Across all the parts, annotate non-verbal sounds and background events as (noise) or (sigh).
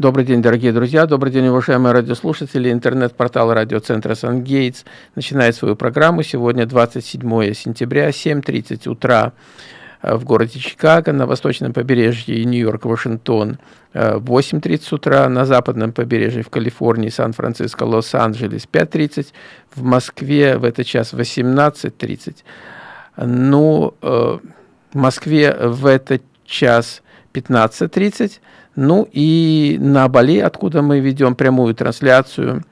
Добрый день, дорогие друзья, добрый день, уважаемые радиослушатели. Интернет-портал радиоцентра «Сан-Гейтс» начинает свою программу. Сегодня 27 сентября, 7.30 утра э, в городе Чикаго, на восточном побережье Нью-Йорк, Вашингтон, 8.30 э, утра, на западном побережье в Калифорнии, Сан-Франциско, Лос-Анджелес, 5.30, в Москве в этот час 18.30. Ну, э, в Москве в этот час 15.30, ну и на Бали, откуда мы ведем прямую трансляцию,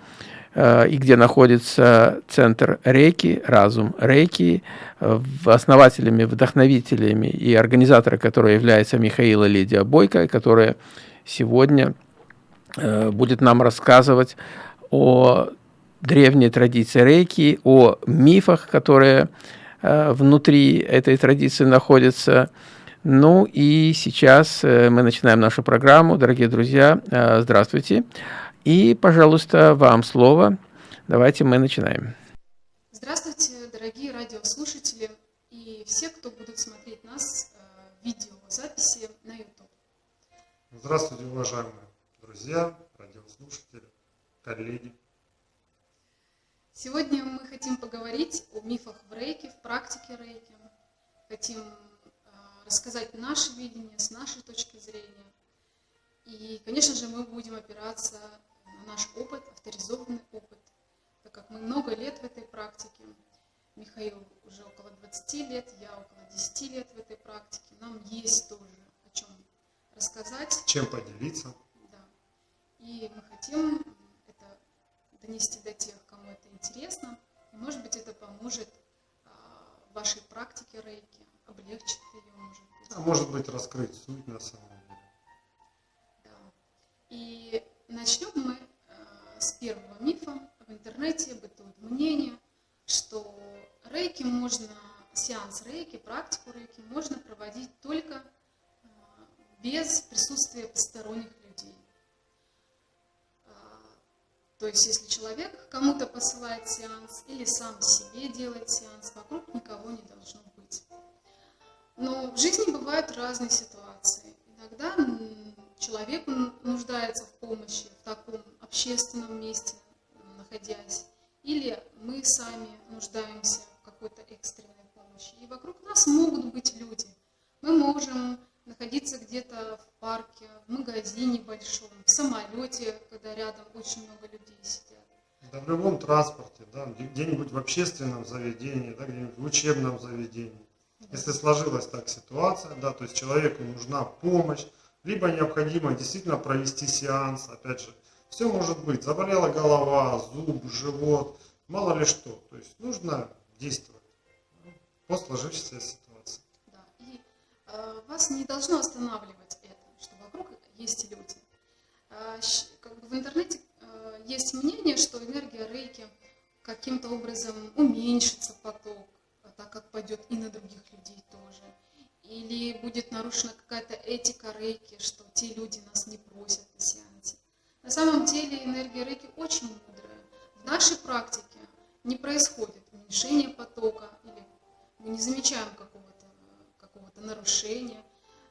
э, и где находится центр Рейки, Разум Рейки, э, основателями, вдохновителями и организатором, который является Михаила Лидия Бойко, которая сегодня э, будет нам рассказывать о древней традиции Рейки, о мифах, которые внутри этой традиции находятся, ну и сейчас э, мы начинаем нашу программу. Дорогие друзья, э, здравствуйте. И, пожалуйста, вам слово. Давайте мы начинаем. Здравствуйте, дорогие радиослушатели и все, кто будут смотреть нас в э, видеозаписи на YouTube. Здравствуйте, уважаемые друзья, радиослушатели, коллеги. Сегодня мы хотим поговорить о мифах в рейке, в практике рейки. Хотим рассказать наше видение с нашей точки зрения. И, конечно же, мы будем опираться на наш опыт, авторизованный опыт, так как мы много лет в этой практике. Михаил уже около 20 лет, я около 10 лет в этой практике. Нам есть тоже о чем рассказать. Чем поделиться. Да. И мы хотим это донести до тех, кому это интересно. И, может быть, это поможет а, вашей практике рейки, облегчит ее, может быть. А может быть, раскрыть суть на самом деле. Да. И начнем мы э, с первого мифа. В интернете бытует мнение, что рейки можно, сеанс рейки, практику рейки можно проводить только э, без присутствия посторонних людей. Э, то есть, если человек кому-то посылает сеанс или сам себе делает сеанс, вокруг никого не должно быть. Но в жизни бывают разные ситуации. Иногда человек нуждается в помощи в таком общественном месте, находясь, или мы сами нуждаемся в какой-то экстренной помощи. И вокруг нас могут быть люди. Мы можем находиться где-то в парке, в магазине большом, в самолете, когда рядом очень много людей сидят. Да в любом транспорте, да, где-нибудь в общественном заведении, да, где-нибудь в учебном заведении. Если сложилась так ситуация, да, то есть человеку нужна помощь, либо необходимо действительно провести сеанс, опять же, все может быть, заболела голова, зуб, живот, мало ли что, то есть нужно действовать по сложившейся ситуации. Да, и э, вас не должно останавливать это, что вокруг есть люди. Э, как бы в интернете э, есть мнение, что энергия рейки каким-то образом уменьшится поток, так как пойдет и на других людей тоже. Или будет нарушена какая-то этика рейки, что те люди нас не просят на сеансе. На самом деле энергия рейки очень мудрая. В нашей практике не происходит уменьшение потока, или мы не замечаем какого-то какого нарушения.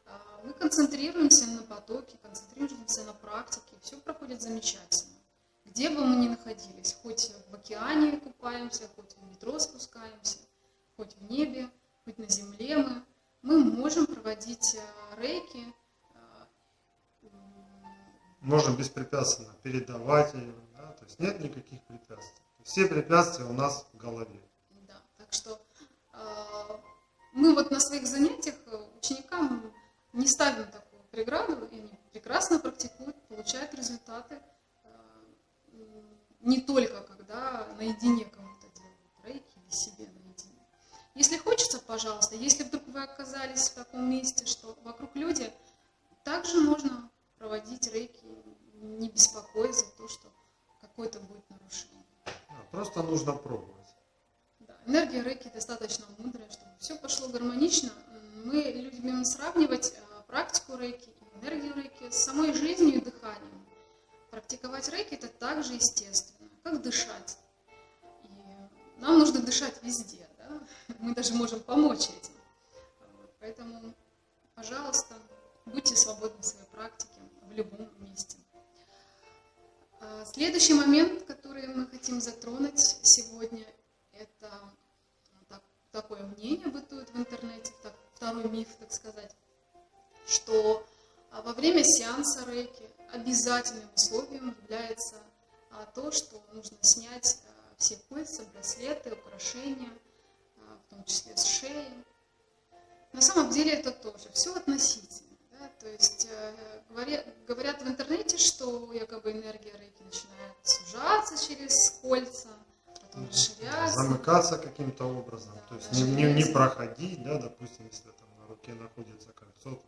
А, мы концентрируемся на потоке, концентрируемся на практике, все проходит замечательно. Где бы мы ни находились, хоть в океане купаемся, хоть в метро спускаемся, хоть в небе, хоть на земле мы, мы можем проводить э, рейки. Э, можем беспрепятственно передавать ее, да? то есть нет никаких препятствий. Все препятствия у нас в голове. Да, так что э, мы вот на своих занятиях ученикам не ставим такую преграду, и они прекрасно практикуют, получают результаты не только когда наедине кому-то делают рейки или себе если хочется, пожалуйста, если вдруг вы оказались в таком месте, что вокруг люди, также можно проводить рейки, не беспокоясь за то, что какое-то будет нарушение. просто нужно пробовать. Да, энергия рейки достаточно мудрая, чтобы все пошло гармонично. Мы любим сравнивать э, практику рейки энергию рейки с самой жизнью и дыханием. Практиковать рейки это также естественно, как дышать. И нам нужно дышать везде мы даже можем помочь этим. Поэтому, пожалуйста, будьте свободны в своей практике в любом месте. А, Следующий момент, который мы хотим затронуть сегодня, это ну, так- такое мнение бытует в интернете, так- второй миф, так сказать, что а, во время сеанса рейки обязательным условием является а, то, что нужно снять все кольца, браслеты, украшения, в том числе с шеи. На самом деле это тоже все относительно. да, То есть э, говоря- говорят в интернете, что якобы энергия рейки начинает сужаться через кольца, потом расширяться. Замыкаться каким-то образом, Да, то есть не, не- не проходить, да, допустим, если там на руке находится кольцо, то,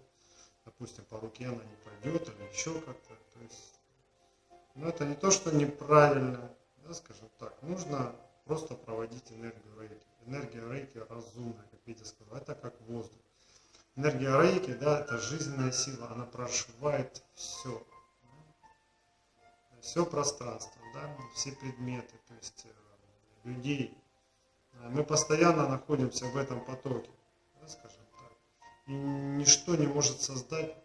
допустим, по руке она не пойдет или еще как-то, то есть, ну, это не то, что неправильно, да, скажем так, нужно просто проводить энергию рейки. Энергия рейки разумная, как Витя сказал, это как воздух. Энергия рейки, да, это жизненная сила, она прошивает все, все пространство, да, все предметы, то есть э, людей. А Мы постоянно находимся в этом потоке, да, скажем так. И ничто не может создать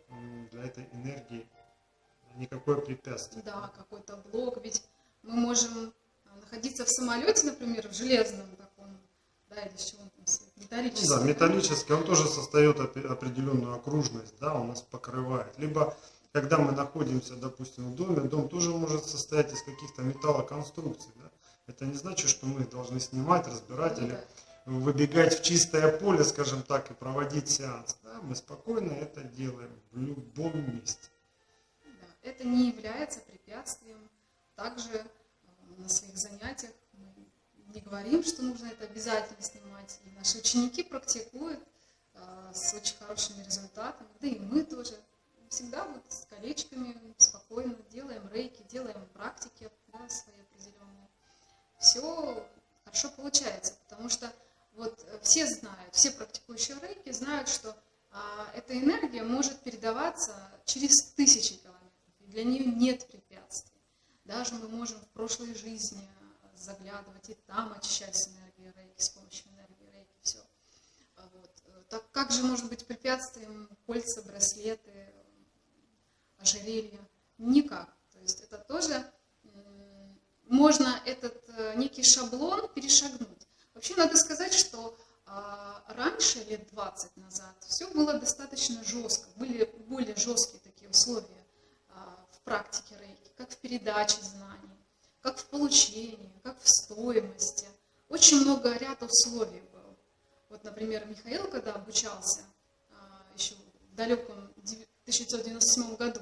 для этой энергии никакое препятствие. Да, какой-то блок, ведь мы можем а, находиться в самолете, например, в железном таком, да, или с чего он там, с- Ну металлическом. да, металлический, он тоже создает определенную окружность, да, он нас покрывает. Либо, когда мы находимся, допустим, в доме, дом тоже может состоять из каких-то металлоконструкций, да. Это не значит, что мы их должны снимать, разбирать Ну или да. выбегать в чистое поле, скажем так, и проводить сеанс. Да, мы спокойно это делаем в любом месте. Да, это не является препятствием. Также э, на своих занятиях не говорим, что нужно это обязательно снимать. И наши ученики практикуют э, с очень хорошими результатами. Да и мы тоже всегда вот с колечками спокойно делаем рейки, делаем практики да, свои определенные. Все хорошо получается, потому что вот все знают, все практикующие рейки знают, что а, эта энергия может передаваться через тысячи километров. И для нее нет препятствий. Даже мы можем в прошлой жизни заглядывать и там очищать с энергией рейки, с помощью энергии рейки, все. Вот. Э, Так как же может быть препятствием кольца, браслеты, ожерелья? Никак. То есть это тоже можно этот э, некий шаблон перешагнуть. Вообще надо сказать, что а, раньше, лет 20 назад, все было достаточно жестко, были более жесткие такие условия а, в практике рейки, как в передаче знаний, как в получении, как в стоимости. Очень много ряд условий было. Вот, например, Михаил, когда обучался а, еще в далеком дев- 1997 году,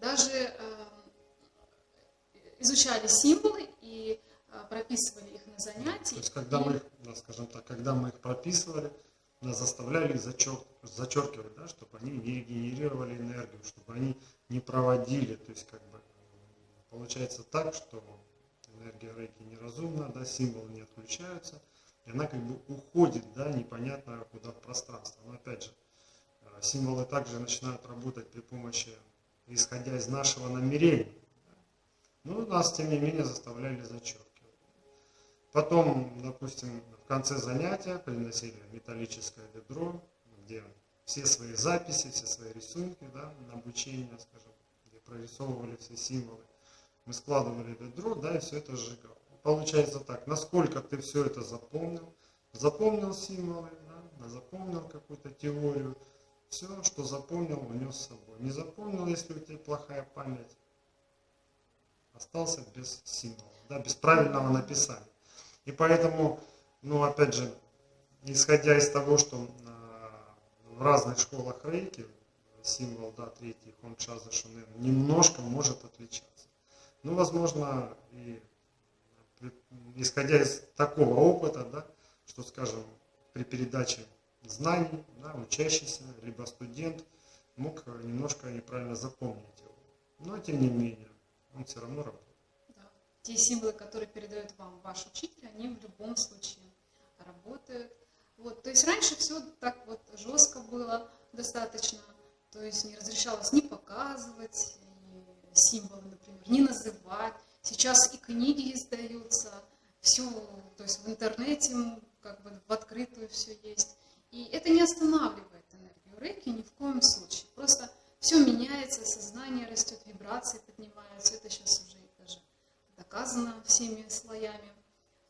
даже э, изучали символы и а, прописывали их на занятии. То есть, когда И- мы их, да, скажем так, когда мы их прописывали, нас заставляли их зачер- зачеркивать, да, чтобы они не генерировали энергию, чтобы они не проводили. То есть, как бы, получается так, что энергия рейки неразумна, да, символы не отключаются, и она как бы уходит, да, непонятно куда в пространство. Но опять же, э, символы также начинают работать при помощи, исходя из нашего намерения. Но нас, тем не менее, заставляли зачеркивать. Потом, допустим, в конце занятия приносили металлическое ведро, где все свои записи, все свои рисунки да, на обучение, скажем, где прорисовывали все символы. Мы складывали ведро, да, и все это сжигал. Получается так, насколько ты все это запомнил, запомнил символы, да, запомнил какую-то теорию, все, что запомнил, унес с собой. Не запомнил, если у тебя плохая память, остался без символа, да, без правильного написания. И поэтому, ну, опять же, исходя из того, что а, в разных школах рейки символ, да, третий, хончаза, шунен, немножко может отличаться. Ну, возможно, и исходя из такого опыта, да, что, скажем, при передаче знаний, да, учащийся, либо студент мог немножко неправильно запомнить его. Но, тем не менее, он все равно работает. Да. Те символы, которые передает вам ваш учитель, они в любом случае работают. Вот. То есть раньше все так вот жестко было достаточно, то есть не разрешалось ни показывать символы, например, не называть. Сейчас и книги издаются, все, то есть в интернете как бы в открытую все есть. И это не останавливает энергию рейки ни в коем случае. Просто все меняется, сознание растет, вибрации поднимаются. Это сейчас уже даже доказано всеми слоями,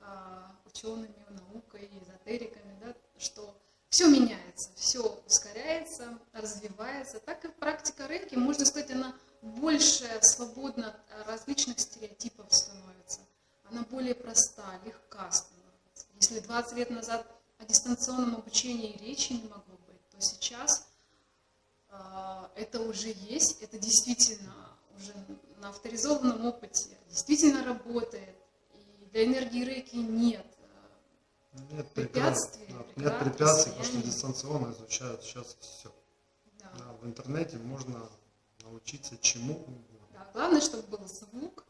а, учеными, наукой, эзотериками, да, что все меняется, все ускоряется, развивается. Так и практика рейки, можно сказать, она больше свободна от различных стереотипов становится. Она более проста, легка становится. Если 20 лет назад о дистанционном обучении речи не могло быть, то сейчас э, это уже есть, это действительно уже на авторизованном опыте действительно работает. И для энергии рейки нет нет препятствий, да, нет препятствий, потому что дистанционно изучают сейчас все. Да. Да, в интернете можно научиться чему угодно. Да, главное, чтобы был звук,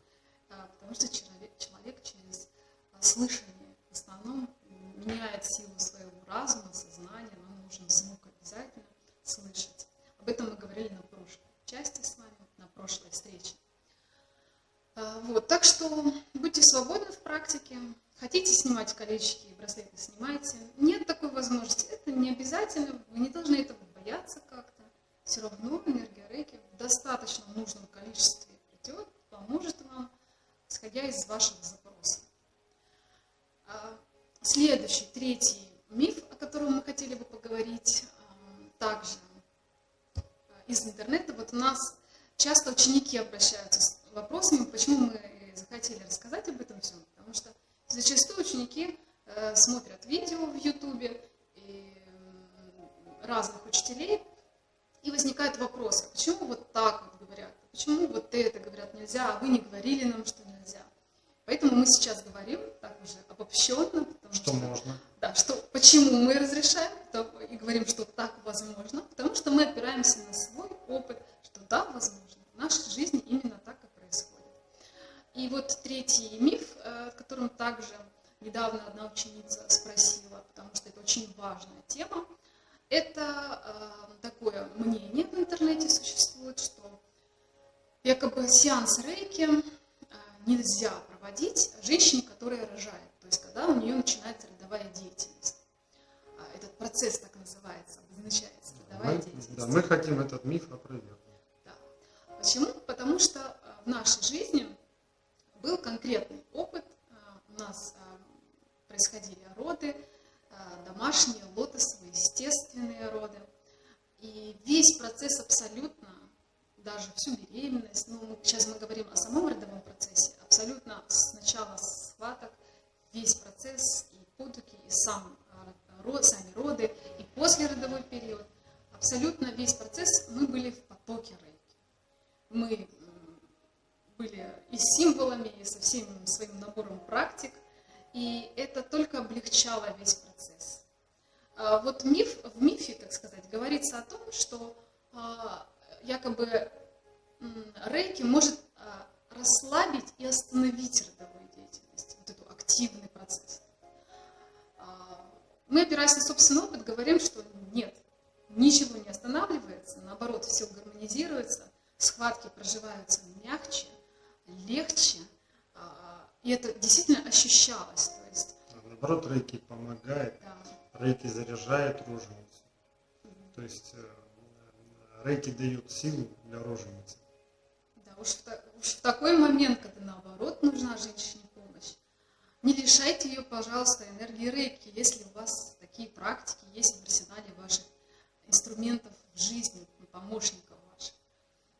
а, потому что человек, человек через а, слышание в основном меняет силу своего разума, сознания, нам нужен звук обязательно слышать. Об этом мы говорили на прошлой части с вами, на прошлой встрече. А, вот, так что будьте свободны в практике, Хотите снимать колечки и браслеты, снимайте. Нет такой возможности. Это не обязательно, вы не должны этого бояться как-то. Все равно энергия рейки в достаточно нужном количестве придет, поможет вам, исходя из вашего запроса. А, следующий, третий миф, о котором мы хотели бы поговорить, а, также а, из интернета. Вот у нас часто ученики обращаются с вопросами, почему мы захотели рассказать об этом всем, потому что Зачастую ученики э, смотрят видео в Ютубе разных учителей, и возникает вопрос, почему вот так вот говорят, почему вот это говорят нельзя, а вы не говорили нам, что нельзя. Поэтому мы сейчас говорим так уже обобщенно. Потому что, что можно. Да, что, почему мы разрешаем и говорим, что так возможно, потому что мы опираемся на свой опыт, что да, возможно, в нашей жизни именно так и и вот третий миф, э, которым также недавно одна ученица спросила, потому что это очень важная тема, это э, такое мнение в интернете существует, что якобы сеанс рейки э, нельзя проводить женщине, которая рожает, то есть когда у нее начинается родовая деятельность. А, этот процесс так называется, обозначается родовая мы, деятельность. Да, мы хотим этот миф опровергнуть. Да. Почему? Потому что в нашей жизни был конкретный опыт. Э, у нас э, происходили роды, э, домашние, лотосовые, естественные роды. И весь процесс абсолютно, даже всю беременность, ну, сейчас мы говорим о самом родовом процессе, абсолютно с начала схваток весь процесс и потуги, и сам, сами роды, и после родовой период, абсолютно весь процесс мы были в потоке рейки. Мы были и символами, и со всем своим набором практик, и это только облегчало весь процесс. А вот миф, в мифе, так сказать, говорится о том, что а, якобы рейки может а, расслабить и остановить родовую деятельность, вот эту активный процесс. Мы, опираясь на собственный опыт, говорим, что нет, ничего не останавливается, наоборот, все гармонизируется, схватки проживаются мягче, легче, и это действительно ощущалось. То есть, Наоборот, рейки помогает, да. рейки заряжает роженицу. Угу. То есть э, рейки дают силу для роженицы. Да, уж в, уж в такой момент, когда наоборот нужна женщине помощь, не лишайте ее, пожалуйста, энергии рейки, если у вас такие практики есть в арсенале ваших инструментов в жизни, помощников.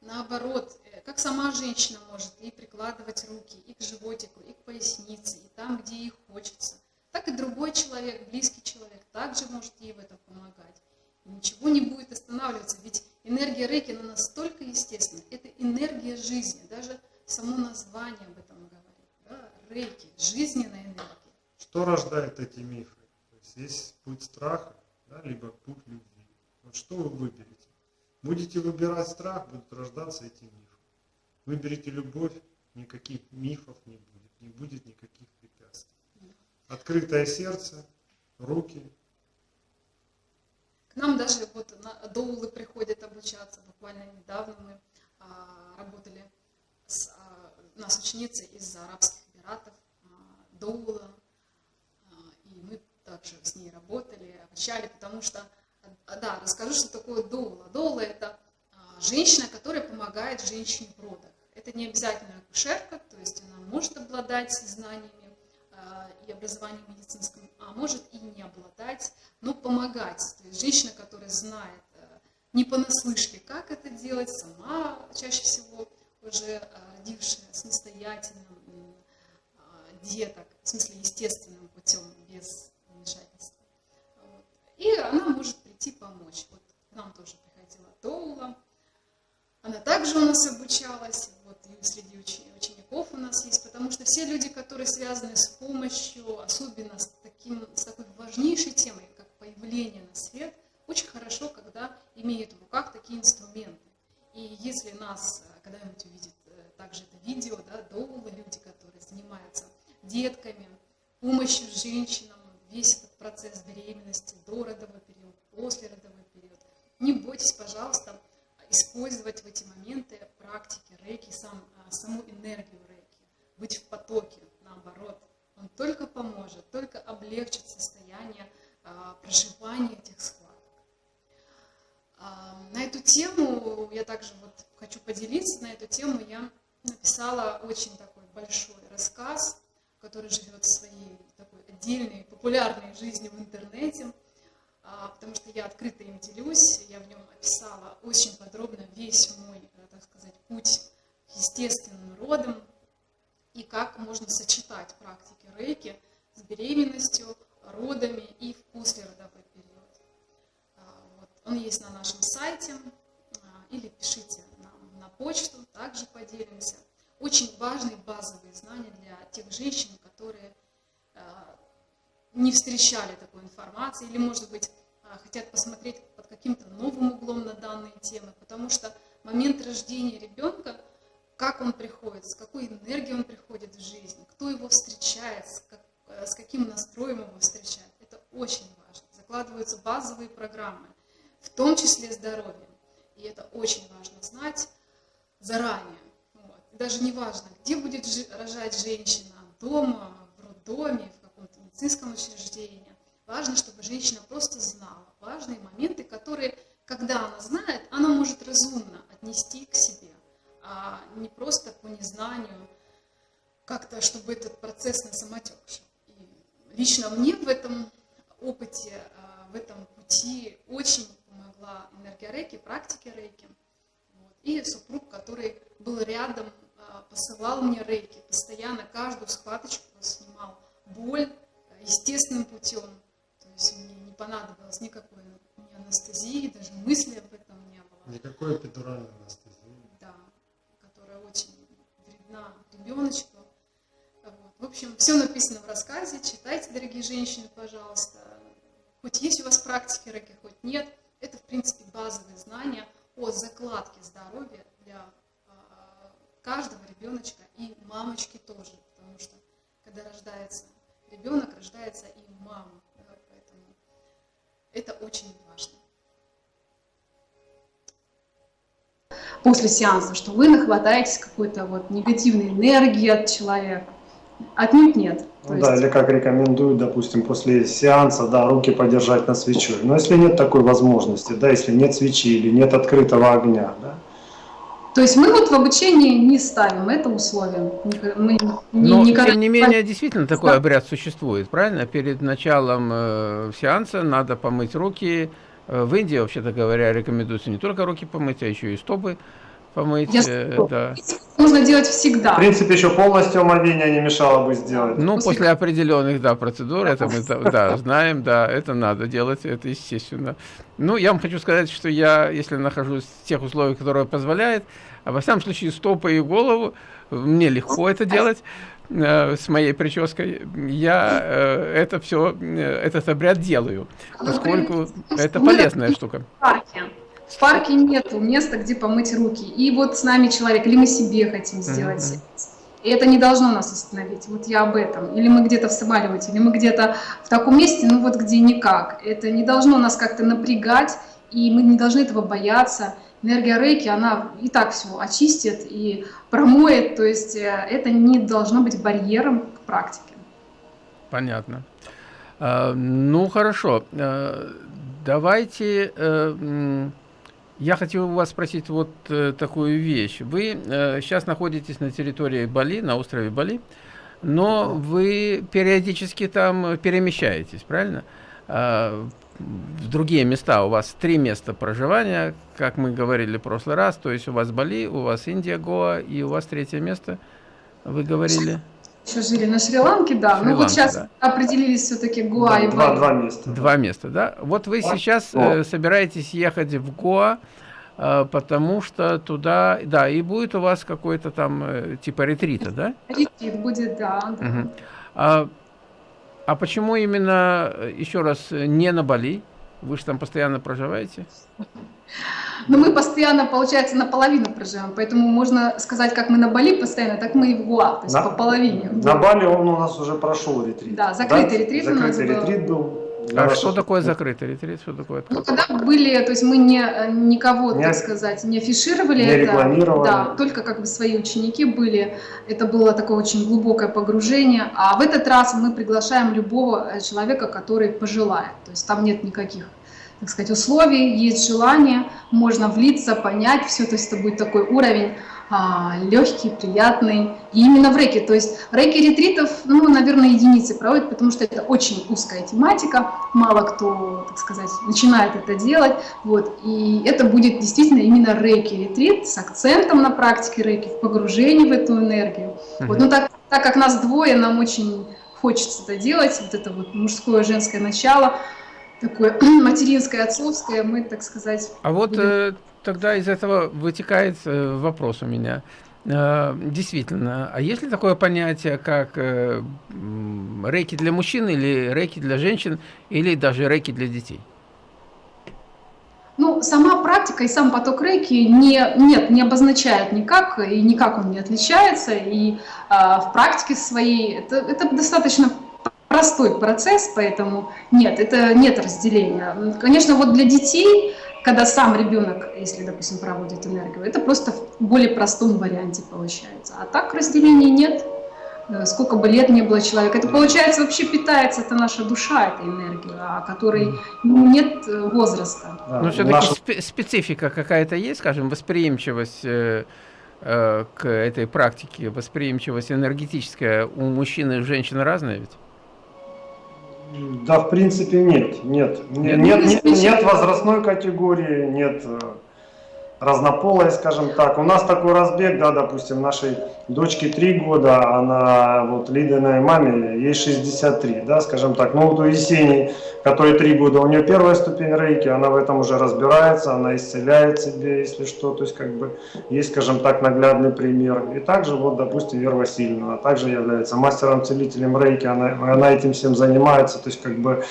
Наоборот, как сама женщина может и прикладывать руки и к животику, и к пояснице, и там, где ей хочется, так и другой человек, близкий человек, также может ей в этом помогать. И ничего не будет останавливаться, ведь энергия рейки, она настолько естественна. Это энергия жизни, даже само название об этом говорит. Да? Рейки, жизненная энергия. Что рождает эти мифы? То есть есть путь страха, да, либо путь любви. Вот что вы выберете? Будете выбирать страх, будут рождаться эти мифы. Выберите любовь, никаких мифов не будет, не будет никаких препятствий. Открытое сердце, руки. К нам даже вот доулы приходят обучаться. Буквально недавно мы а, работали с а, нас ученицы из Арабских Эмиратов, а, доула, а, и мы также с ней работали, обучали, потому что, да, расскажу, что такое доула. Доула это а, женщина, которая помогает женщине в родах. Это не обязательно акушерка, то есть она может обладать знаниями и образованием медицинским, а может и не обладать, но помогать. То есть женщина, которая знает не понаслышке, как это делать, сама чаще всего уже родившая самостоятельным деток, в смысле естественным путем, без вмешательства. И она может прийти помочь. Вот к нам тоже приходила Доула, она также у нас обучалась, вот и среди учеников у нас есть, потому что все люди, которые связаны с помощью, особенно с, таким, с такой важнейшей темой, как появление на свет, очень хорошо, когда имеют в руках такие инструменты. И если нас э, когда-нибудь увидит э, также это видео, да, доулы, люди, которые занимаются детками, помощью женщинам, весь этот процесс беременности, до родовой период, после родовой период, не бойтесь, пожалуйста, использовать в эти моменты практики рейки, сам, а, саму энергию рейки, быть в потоке, наоборот. Он только поможет, только облегчит состояние а, проживания этих схваток. А, на эту тему я также вот хочу поделиться, на эту тему я написала очень такой большой рассказ, который живет своей такой отдельной популярной жизнью в интернете. А, потому что я открыто им делюсь, я в нем описала очень подробно весь мой, э, так сказать, путь естественным родам и как можно сочетать практики рейки с беременностью, родами и в послеродовой период. А, вот. Он есть на нашем сайте, а, или пишите нам на почту, также поделимся. Очень важные базовые знания для тех женщин, которые не встречали такой информации, или, может быть, а, хотят посмотреть под каким-то новым углом на данные темы, потому что момент рождения ребенка, как он приходит, с какой энергией он приходит в жизнь, кто его встречает, с, как, э, с каким настроем его встречает, это очень важно. Закладываются базовые программы, в том числе здоровье. И это очень важно знать заранее. Вот. Даже не важно, где будет рожать женщина, дома, в роддоме, в медицинском учреждении. Важно, чтобы женщина просто знала важные моменты, которые, когда она знает, она может разумно отнести к себе, а не просто по незнанию, как-то, чтобы этот процесс на самотек шел. И лично мне в этом опыте, а, в этом пути очень помогла энергия рейки, практики рейки. Вот. И супруг, который был рядом, а, посылал мне рейки, постоянно каждую схваточку снимал боль естественным путем, есть мне не понадобилось никакой ни анестезии, даже мысли об этом не было. Никакой эпидуральной анестезии. Да, которая очень вредна ребеночку. Вот. В общем, все написано в рассказе, читайте, дорогие женщины, пожалуйста. Хоть есть у вас практики раки, хоть нет, это, в принципе, базовые знания о закладке здоровья для а, каждого ребеночка и мамочки тоже, потому что когда рождается ребенок, рождается и мама. Это очень важно. После сеанса, что вы нахватаетесь какой-то вот негативной энергии от человека. Отнюдь нет. Ну, есть... Да, или как рекомендуют, допустим, после сеанса, да, руки подержать на свечой. Но если нет такой возможности, да, если нет свечи или нет открытого огня, да, то есть мы вот в обучении не ставим это условие. Мы Но, не, тем не менее, действительно такой обряд существует, правильно? Перед началом э, сеанса надо помыть руки. Э, в Индии, вообще-то говоря, рекомендуется не только руки помыть, а еще и стопы помыть. Я э, да. Нужно делать всегда. В принципе, еще полностью омовение не мешало бы сделать. Ну, после, после определенных, да, процедур, это мы да, (laughs) знаем, да, это надо делать, это естественно. Ну, я вам хочу сказать, что я, если нахожусь в тех условиях, которые позволяют, а во всяком случае, стопы и голову, мне легко это делать э, с моей прической, я э, это все, э, этот обряд делаю, поскольку это полезная штука. В парке нет места, где помыть руки. И вот с нами человек, или мы себе хотим сделать. Mm -hmm. И это не должно нас остановить. Вот я об этом. Или мы где-то в самолете, или мы где-то в таком месте, ну вот где никак. Это не должно нас как-то напрягать, и мы не должны этого бояться. Энергия рейки, она и так все очистит и промоет, то есть э, это не должно быть барьером к практике. Понятно. А, ну, хорошо. А, давайте... Я хотел у вас спросить вот э, такую вещь. Вы э, сейчас находитесь на территории Бали, на острове Бали, но вы периодически там перемещаетесь, правильно? Э, в другие места. У вас три места проживания, как мы говорили в прошлый раз. То есть у вас Бали, у вас Индия, Гоа, и у вас третье место, вы говорили? Еще жили на Шри-Ланке, да. Шри ну вот сейчас да. определились все-таки Гоа да, и. Два, два места. Два места, да. Вот вы а? сейчас э, собираетесь ехать в Гоа, э, потому что туда, да, и будет у вас какой-то там э, типа ретрита, да? Ретрит будет, да. Угу. А, а почему именно, э, еще раз, не на Бали? Вы же там постоянно проживаете? Но мы постоянно, получается, наполовину проживаем, поэтому можно сказать, как мы на Бали постоянно, так мы и в Гуа, то есть на, по половине. На Бали он у нас уже прошел ретрит. Да, закрытый да? ретрит закрытый у нас ретрит был. А что такое закрытый ретрит? Что такое ну, когда были, то есть мы не, никого, не, так сказать, не афишировали не это. Да, только как бы свои ученики были. Это было такое очень глубокое погружение. А в этот раз мы приглашаем любого э, человека, который пожелает. То есть там нет никаких так сказать, условий, есть желание, можно влиться, понять все, то есть это будет такой уровень а, легкий, приятный. И именно в рейке, то есть рейки ретритов, ну, наверное, единицы проводят, потому что это очень узкая тематика, мало кто, так сказать, начинает это делать, вот, и это будет действительно именно рейки ретрит с акцентом на практике рейки, в погружении в эту энергию. Mm -hmm. Вот, ну, так, так как нас двое, нам очень хочется это делать, вот это вот мужское, женское начало, такое (clears throat) материнское, отцовское, мы, так сказать... А вот э, тогда из этого вытекает э, вопрос у меня. Э, действительно, а есть ли такое понятие, как э, рейки для мужчин, или рейки для женщин, или даже рейки для детей? Ну, сама практика и сам поток рейки не, нет, не обозначает никак, и никак он не отличается. И э, в практике своей это, это достаточно простой процесс, поэтому нет, это нет разделения. Конечно, вот для детей, когда сам ребенок, если, допустим, проводит энергию, это просто в более простом варианте получается. А так разделения нет, э, сколько бы лет не было человека. Это получается вообще питается, это наша душа, эта энергия, о которой нет э, возраста. Но ну, все-таки наша... специфика какая-то есть, скажем, восприимчивость э, к этой практике, восприимчивость энергетическая у мужчин и женщин разная ведь? Да, в принципе, нет. Нет, нет, нет, нет, возрастной категории, нет разнополой, скажем так. У нас такой разбег, да, допустим, нашей дочке 3 года, она вот Лидиной маме, ей 63, да, скажем так. Ну вот у Есении, которой 3 года, у нее первая ступень рейки, она в этом уже разбирается, она исцеляет себе, если что, то есть как бы есть, скажем так, наглядный пример. И также вот, допустим, Вера Васильевна, она также является мастером-целителем рейки, она, она этим всем занимается, то есть как бы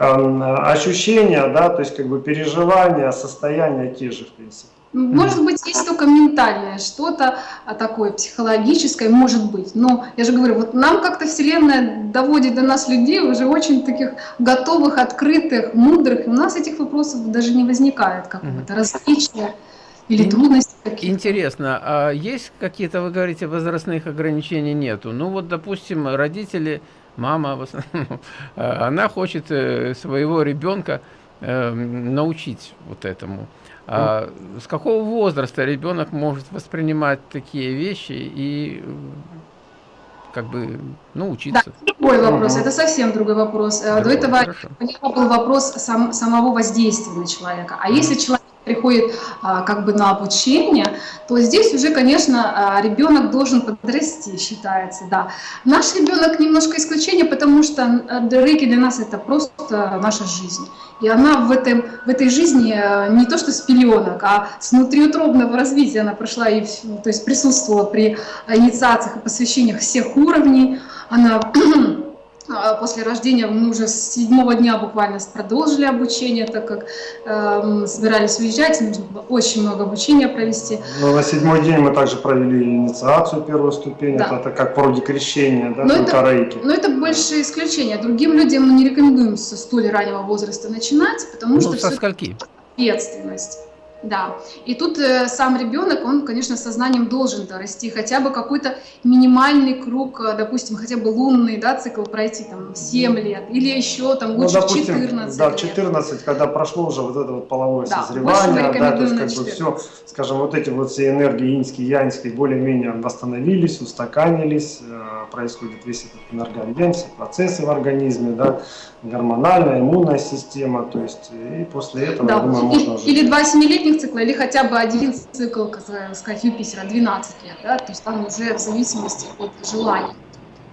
эм, ощущения, да, то есть как бы переживания, состояния те же, в принципе. Может быть, есть только ментальное что-то такое психологическое, может быть. Но я же говорю, вот нам как-то Вселенная доводит до нас людей уже очень таких готовых, открытых, мудрых. И у нас этих вопросов даже не возникает какого-то различия или трудности какие-то. Интересно, а есть какие-то, вы говорите, возрастных ограничений нету? Ну вот, допустим, родители, мама, (laughs) а, она хочет э, своего ребенка эм, научить вот этому. А с какого возраста ребенок может воспринимать такие вещи и как бы, ну, учиться? Да, другой вопрос, это совсем другой вопрос. Другой, До этого хорошо. у него был вопрос сам, самого воздействия на человека. А если человек приходит а, как бы на обучение, то здесь уже, конечно, а, ребенок должен подрасти, считается, да. Наш ребенок немножко исключение, потому что рейки для нас это просто наша жизнь. И она в, этом, в этой жизни а, не то что с пеленок, а с внутриутробного развития она прошла, и, то есть присутствовала при инициациях и посвящениях всех уровней. Она а, (clears throat) после рождения мы уже с седьмого дня буквально продолжили обучение, так как э, собирались уезжать, нужно было очень много обучения провести. Но на седьмой день мы также провели инициацию первую ступень, да. это, это как вроде крещения, да, но это, рейки. Но это больше исключение. Другим людям мы не рекомендуем со столь раннего возраста начинать, потому ну, что со скольки? ответственность. Да, и тут э, сам ребенок, он, конечно, сознанием должен расти, хотя бы какой-то минимальный круг, э, допустим, хотя бы лунный, да, цикл пройти там 7 лет, или еще там Ну, лучше допустим, 14 да, лет. 14, когда прошло уже вот это вот половое Да, созревание, да, то есть как бы 14. все, скажем, вот эти вот все энергии иньские, яньские более-менее восстановились, устаканились, э, происходит весь этот энергообмен, все процессы в организме, да, гормональная, иммунная система, то есть и после этого, я Да, думаю, и- можно уже... или два семилетних цикла, или хотя бы один цикл, как сказать, Юпитера, 12 лет, да, то есть там уже в зависимости от желания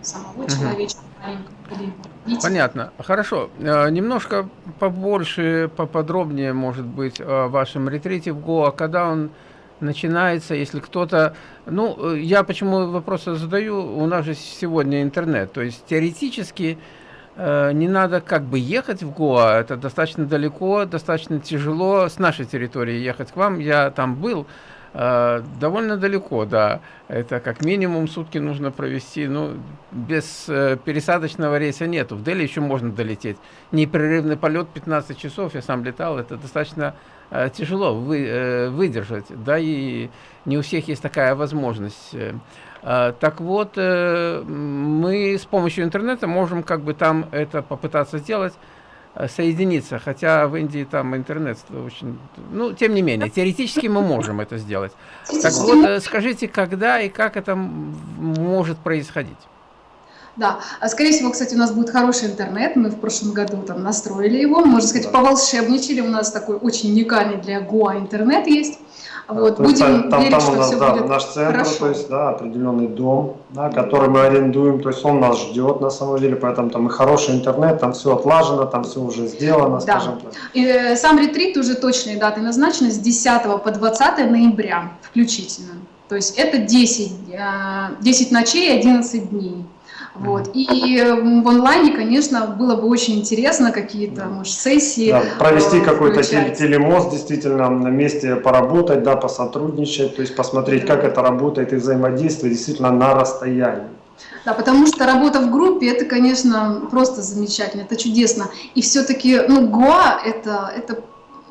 самого или видите. Понятно. Хорошо. Э, Немножко побольше, поподробнее, может быть, о вашем ретрите в Гоа, когда он начинается, если кто-то... Ну, э, я почему вопросы задаю, у нас же сегодня интернет, то есть теоретически э, не надо как бы ехать в Гоа, это достаточно далеко, достаточно тяжело с нашей территории ехать к вам, я там был, э, довольно далеко, да, это как минимум сутки нужно провести, ну, без э, пересадочного рейса нету, в Дели еще можно долететь, непрерывный полет 15 часов, я сам летал, это достаточно э, тяжело вы, э, выдержать, да, и не у всех есть такая возможность. э. Так вот, э, мы с помощью интернета можем как бы там это попытаться сделать, э, соединиться, хотя в Индии там интернет очень... Ну, тем не менее, теоретически мы можем это сделать. Так вот, э, скажите, когда и как это может происходить? Да, а скорее всего, кстати, у нас будет хороший интернет. Мы в прошлом году там настроили его, можно сказать, поволшебничали. У нас такой очень уникальный для Гоа интернет есть. Вот, То есть будем там, верить, там что у нас все да, будет наш центр, хорошо. то есть да, определенный дом, да, который мы арендуем, то есть он нас ждет на самом деле, поэтому там и хороший интернет, там все отлажено, там все уже сделано, Да. скажем так. И, э, сам ретрит уже точные даты назначены с 10 по 20 ноября включительно. То есть это 10, э, 10 ночей, 11 дней. Вот. И в онлайне, конечно, было бы очень интересно какие-то, может, сессии. Да, провести э, какой-то телемост, действительно, на месте поработать, да, посотрудничать, то есть посмотреть, как это работает и взаимодействие действительно на расстоянии. Да, потому что работа в группе это, конечно, просто замечательно, это чудесно. И все-таки, ну, Гоа это, это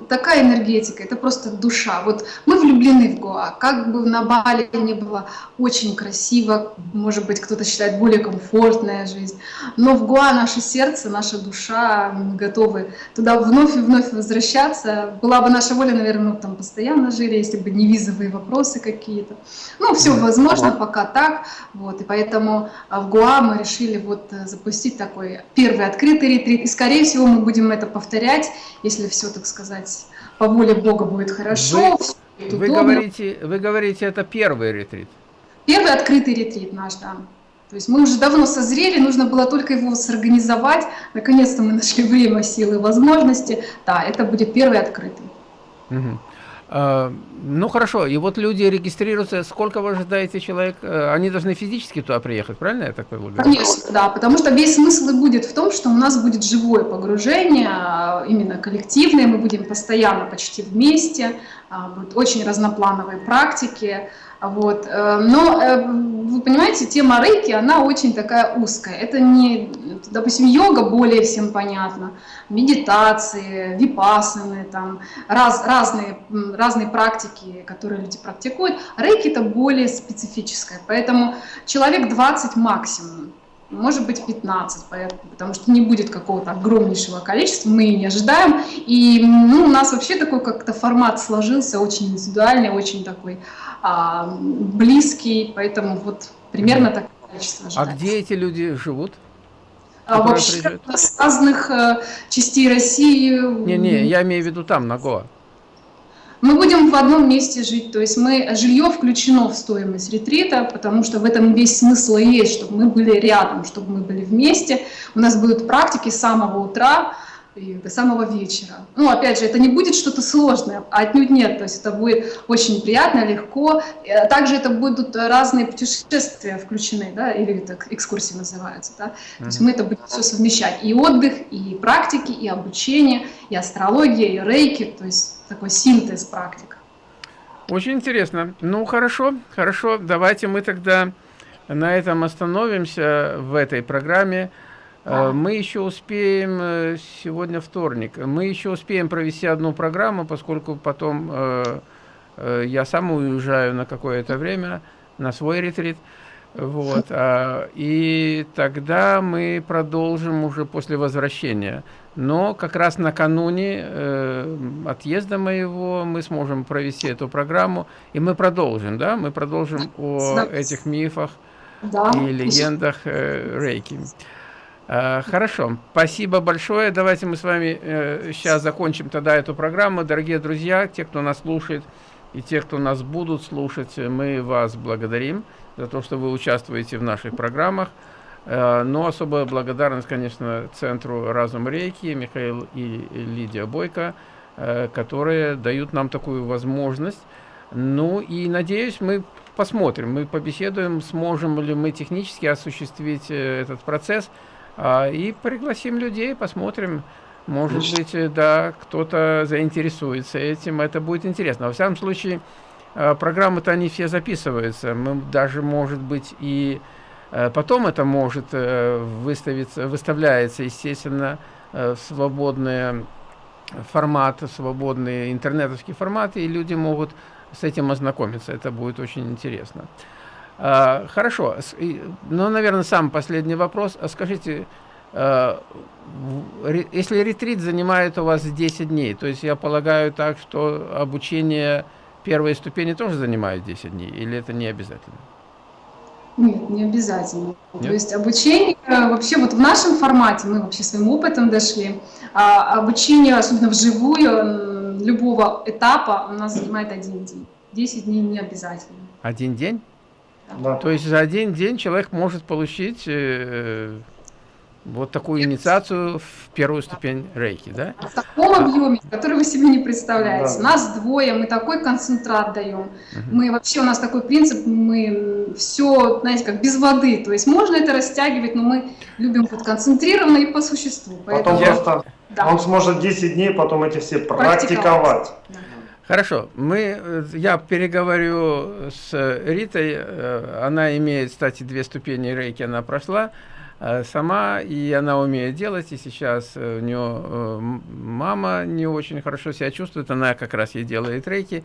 такая энергетика, это просто душа. Вот мы влюблены в Гоа. Как бы на Бали не было очень красиво, может быть, кто-то считает более комфортная жизнь, но в Гоа наше сердце, наша душа, мы готовы туда вновь и вновь возвращаться. Была бы наша воля, наверное, мы там постоянно жили, если бы не визовые вопросы какие-то. Ну, все возможно, пока так. Вот, и поэтому а, в Гоа мы решили вот э, запустить такой первый открытый ретрит. И, скорее всего, мы будем это повторять, если все, так сказать, по воле Бога будет хорошо, Вы удобно. говорите, вы говорите, это первый ретрит. Первый открытый ретрит наш, да. То есть мы уже давно созрели, нужно было только его сорганизовать. Наконец-то мы нашли время, силы, возможности. Да, это будет первый открытый. Мгм. А, Ну хорошо, и вот люди регистрируются, сколько вы ожидаете человек? Э, Они должны физически туда приехать, правильно я так говорю? Конечно, да, потому что весь смысл и будет в том, что у нас будет живое погружение, а, именно коллективное, мы будем постоянно почти вместе, а, будут очень разноплановые практики, вот. э, Но, э, вы понимаете, тема рейки, она очень такая узкая. Это не, допустим, йога более всем понятна, медитации, випассаны, там, раз, разные, разные практики, которые люди практикуют. Рейки это более специфическое, поэтому человек 20 максимум может быть 15, поэтому, потому что не будет какого-то огромнейшего количества, мы не ожидаем. И ну, у нас вообще такой как-то формат сложился, очень индивидуальный, очень такой а, близкий, поэтому вот примерно такое количество А ожидается. где эти люди живут? А вообще с разных э, частей России Не-не, я имею в виду там, на Гоа. Мы будем в одном месте жить, то есть мы, жилье включено в стоимость ретрита, потому что в этом весь смысл и есть, чтобы мы были рядом, чтобы мы были вместе. У нас будут практики с самого утра и до самого вечера. Ну, опять же, это не будет что-то сложное, а отнюдь нет, то есть это будет очень приятно, легко. Э, Также это будут разные путешествия включены, да, или так экскурсии называются, да. То есть мы это будем все совмещать, и отдых, и практики, и обучение, и астрология, и рейки, то есть такой синтез практик. Очень интересно. Ну, хорошо, хорошо. Давайте мы тогда на этом остановимся в этой программе. Э, мы еще успеем, э, сегодня вторник, мы еще успеем провести одну программу, поскольку потом э, я сам уезжаю на какое-то время на свой ретрит. Вот, а, и тогда мы продолжим уже после возвращения. Но как раз накануне э, отъезда моего мы сможем провести эту программу, и мы продолжим, да, мы продолжим о этих мифах да. и легендах э, Рейки. Э, хорошо, спасибо большое. Давайте мы с вами э, сейчас закончим тогда эту программу. Дорогие друзья, те, кто нас слушает, и те, кто нас будут слушать, мы вас благодарим за то, что вы участвуете в наших программах. Э, но особая благодарность, конечно, Центру Разум Рейки, Михаил и Лидия Бойко, э, которые дают нам такую возможность. Ну и, надеюсь, мы посмотрим, мы побеседуем, сможем ли мы технически осуществить э, этот процесс, и пригласим людей, посмотрим, может быть, да, кто-то заинтересуется этим, это будет интересно. Во всяком случае, программы-то они все записываются, мы даже, может быть, и Э, потом это может э, выставиться, выставляется, естественно, э, в свободный формат, свободный интернетовский формат, и люди могут с этим ознакомиться. Это будет очень интересно. Хорошо. Ну, наверное, самый последний вопрос. А скажите, если ретрит занимает у вас 10 дней, то есть я полагаю так, что обучение первой ступени тоже занимает 10 дней, или это не обязательно? Нет, не обязательно. Нет? То есть обучение, вообще вот в нашем формате, мы вообще своим опытом дошли, а обучение, особенно вживую, любого этапа у нас занимает один день. Десять дней не обязательно. Один день? Да. То есть за один день человек может получить э, вот такую инициацию в первую ступень рейки, да? В таком объеме, который вы себе не представляете. Да. Нас двое, мы такой концентрат даем. Угу. Мы вообще, у нас такой принцип, мы все, знаете, как без воды. То есть можно это растягивать, но мы любим вот концентрированно и по существу. Потом я... просто да. он сможет 10 дней потом эти все практиковать. практиковать. Да. Хорошо, мы, я переговорю с Ритой, э, она имеет, кстати, две ступени рейки, она прошла, Э, сама, и она умеет делать, и сейчас э, у нее э, мама не очень хорошо себя чувствует, она как раз ей делает рейки.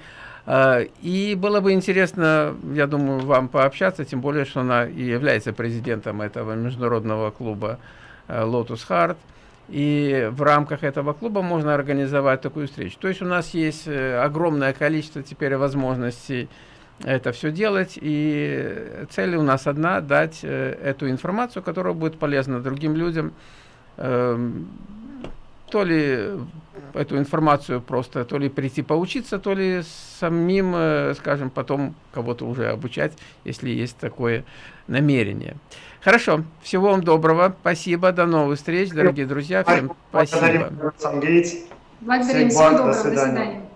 И было бы интересно, я думаю, вам пообщаться, тем более, что она и является президентом этого международного клуба Lotus Heart. И в рамках этого клуба можно организовать такую встречу. То есть у нас есть огромное количество теперь возможностей это все делать. И цель у нас одна – дать э, эту информацию, которая будет полезна другим людям. Эм, то ли эту информацию просто, то ли прийти поучиться, то ли самим, э, скажем, потом кого-то уже обучать, если есть такое намерение. Хорошо, всего вам доброго, спасибо, до новых встреч, дорогие друзья, всем спасибо. Благодарим, всего доброго, до свидания.